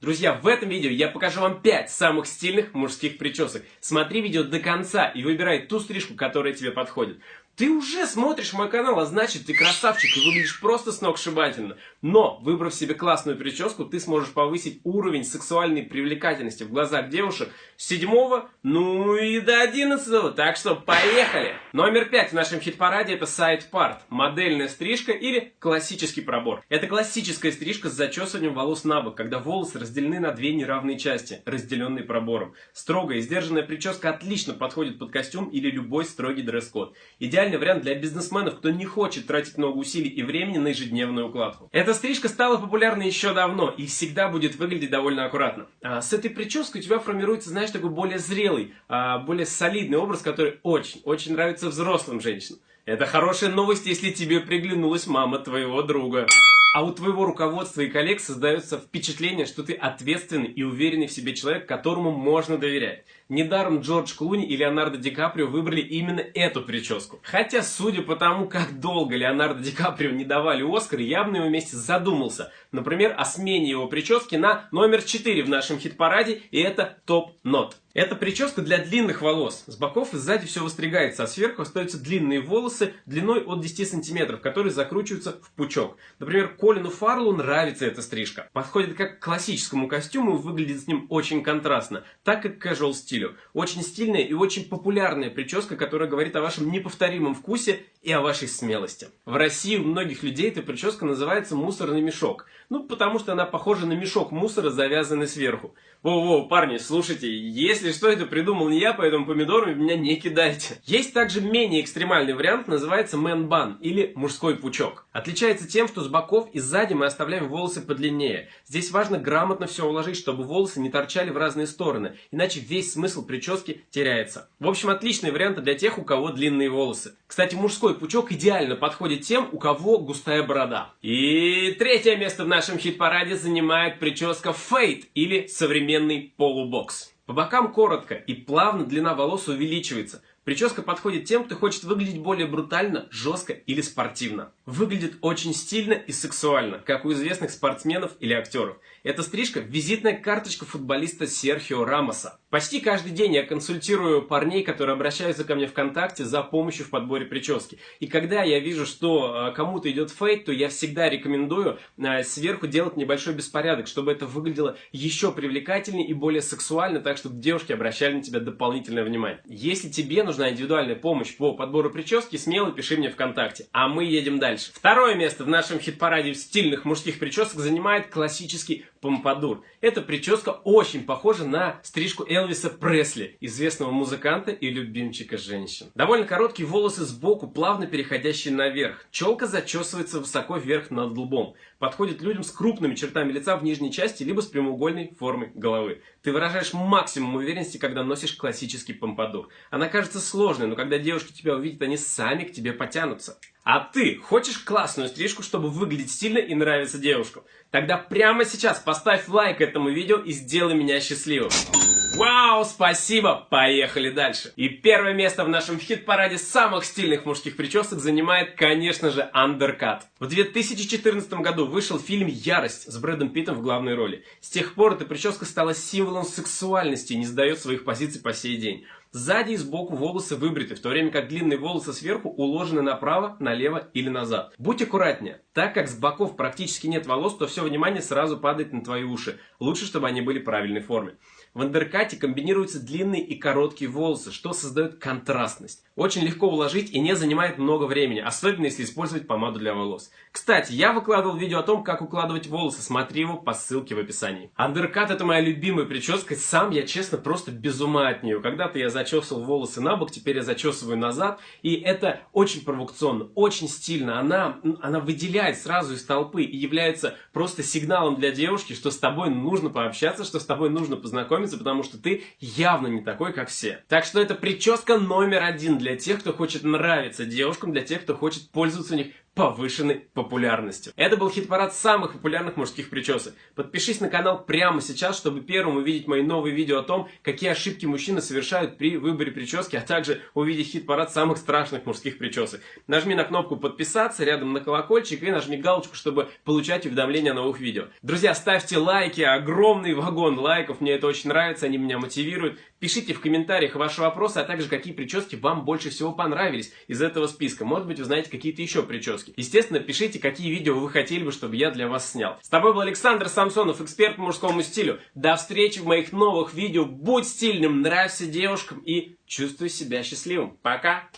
Друзья, в этом видео я покажу вам 5 самых стильных мужских причесок. Смотри видео до конца и выбирай ту стрижку, которая тебе подходит. Ты уже смотришь мой канал, а значит ты красавчик и выглядишь просто сногсшибательно. Но, выбрав себе классную прическу, ты сможешь повысить уровень сексуальной привлекательности в глазах девушек с 7, ну и до 11. Так что поехали! Номер 5 в нашем хит-параде это сайт парт. Модельная стрижка или классический пробор. Это классическая стрижка с зачесыванием волос на бок, когда волосы разделены на две неравные части, разделенные пробором. Строгая и сдержанная прическа отлично подходит под костюм или любой строгий дресс-код. Идеально идеальный вариант для бизнесменов, кто не хочет тратить много усилий и времени на ежедневную укладку. Эта стрижка стала популярной еще давно и всегда будет выглядеть довольно аккуратно. А с этой прической у тебя формируется, знаешь, такой более зрелый, а, более солидный образ, который очень-очень нравится взрослым женщинам. Это хорошая новость, если тебе приглянулась мама твоего друга. А у твоего руководства и коллег создается впечатление, что ты ответственный и уверенный в себе человек, которому можно доверять. Недаром Джордж Клуни и Леонардо Ди Каприо выбрали именно эту прическу. Хотя, судя по тому, как долго Леонардо Ди Каприо не давали Оскар, я бы на его месте задумался. Например, о смене его прически на номер 4 в нашем хит-параде, и это топ-нот. Это прическа для длинных волос. С боков и сзади все выстригается, а сверху остаются длинные волосы длиной от 10 сантиметров, которые закручиваются в пучок. Например, Колину Фарлу нравится эта стрижка. Подходит как к классическому костюму и выглядит с ним очень контрастно, так как к casual стилю. Очень стильная и очень популярная прическа, которая говорит о вашем неповторимом вкусе и о вашей смелости. В России у многих людей эта прическа называется мусорный мешок. Ну, потому что она похожа на мешок мусора, завязанный сверху. Воу-воу, парни, слушайте, если что, это придумал не я, поэтому помидорами меня не кидайте. Есть также менее экстремальный вариант, называется bun или мужской пучок. Отличается тем, что с боков и сзади мы оставляем волосы подлиннее. Здесь важно грамотно все уложить, чтобы волосы не торчали в разные стороны, иначе весь смысл прически теряется. В общем, отличный вариант для тех, у кого длинные волосы. Кстати, мужской пучок идеально подходит тем, у кого густая борода. И третье место в нашем хит-параде занимает прическа фейт или современный полубокс. По бокам коротко и плавно длина волос увеличивается. Прическа подходит тем, кто хочет выглядеть более брутально, жестко или спортивно. Выглядит очень стильно и сексуально, как у известных спортсменов или актеров. Эта стрижка – визитная карточка футболиста Серхио Рамоса. Почти каждый день я консультирую парней, которые обращаются ко мне ВКонтакте за помощью в подборе прически. И когда я вижу, что э, кому-то идет фейт, то я всегда рекомендую э, сверху делать небольшой беспорядок, чтобы это выглядело еще привлекательнее и более сексуально, так чтобы девушки обращали на тебя дополнительное внимание. Если тебе нужна индивидуальная помощь по подбору прически, смело пиши мне ВКонтакте. А мы едем дальше. Второе место в нашем хит-параде стильных мужских причесок занимает классический помпадур. Эта прическа очень похожа на стрижку Элвиса Пресли, известного музыканта и любимчика женщин. Довольно короткие волосы сбоку, плавно переходящие наверх. Челка зачесывается высоко вверх над лбом. Подходит людям с крупными чертами лица в нижней части, либо с прямоугольной формой головы. Ты выражаешь максимум уверенности, когда носишь классический помпадур. Она кажется сложной, но когда девушки тебя увидят, они сами к тебе потянутся. А ты хочешь классную стрижку, чтобы выглядеть стильно и нравиться девушкам? Тогда прямо сейчас поставь лайк этому видео и сделай меня счастливым. Вау, спасибо! Поехали дальше. И первое место в нашем хит-параде самых стильных мужских причесок занимает, конечно же, Undercut. В 2014 году вышел фильм «Ярость» с Брэдом Питтом в главной роли. С тех пор эта прическа стала символом сексуальности и не сдает своих позиций по сей день. Сзади и сбоку волосы выбриты, в то время как длинные волосы сверху уложены направо, налево или назад. Будь аккуратнее. Так как с боков практически нет волос, то все внимание сразу падает на твои уши. Лучше, чтобы они были правильной формы. В андеркате комбинируются длинные и короткие волосы, что создает контрастность. Очень легко уложить и не занимает много времени, особенно если использовать помаду для волос. Кстати, я выкладывал видео о том, как укладывать волосы, смотри его по ссылке в описании. Андеркат это моя любимая прическа, сам я честно просто без ума от нее. Когда-то я зачесывал волосы на бок, теперь я зачесываю назад, и это очень провокационно, очень стильно. Она, она выделяет сразу из толпы и является просто сигналом для девушки, что с тобой нужно пообщаться, что с тобой нужно познакомиться, потому что ты явно не такой, как все. Так что это прическа номер один для тех, кто хочет нравиться девушкам, для тех, кто хочет пользоваться у них повышенной популярностью. Это был хит-парад самых популярных мужских причесок. Подпишись на канал прямо сейчас, чтобы первым увидеть мои новые видео о том, какие ошибки мужчины совершают при выборе прически, а также увидеть хит-парад самых страшных мужских причесок. Нажми на кнопку подписаться, рядом на колокольчик и нажми галочку, чтобы получать уведомления о новых видео. Друзья, ставьте лайки, огромный вагон лайков, мне это очень нравится, они меня мотивируют. Пишите в комментариях ваши вопросы, а также какие прически вам больше всего понравились из этого списка. Может быть, вы знаете какие-то еще прически. Естественно, пишите, какие видео вы хотели бы, чтобы я для вас снял. С тобой был Александр Самсонов, эксперт по мужскому стилю. До встречи в моих новых видео. Будь стильным, нравься девушкам и чувствуй себя счастливым. Пока!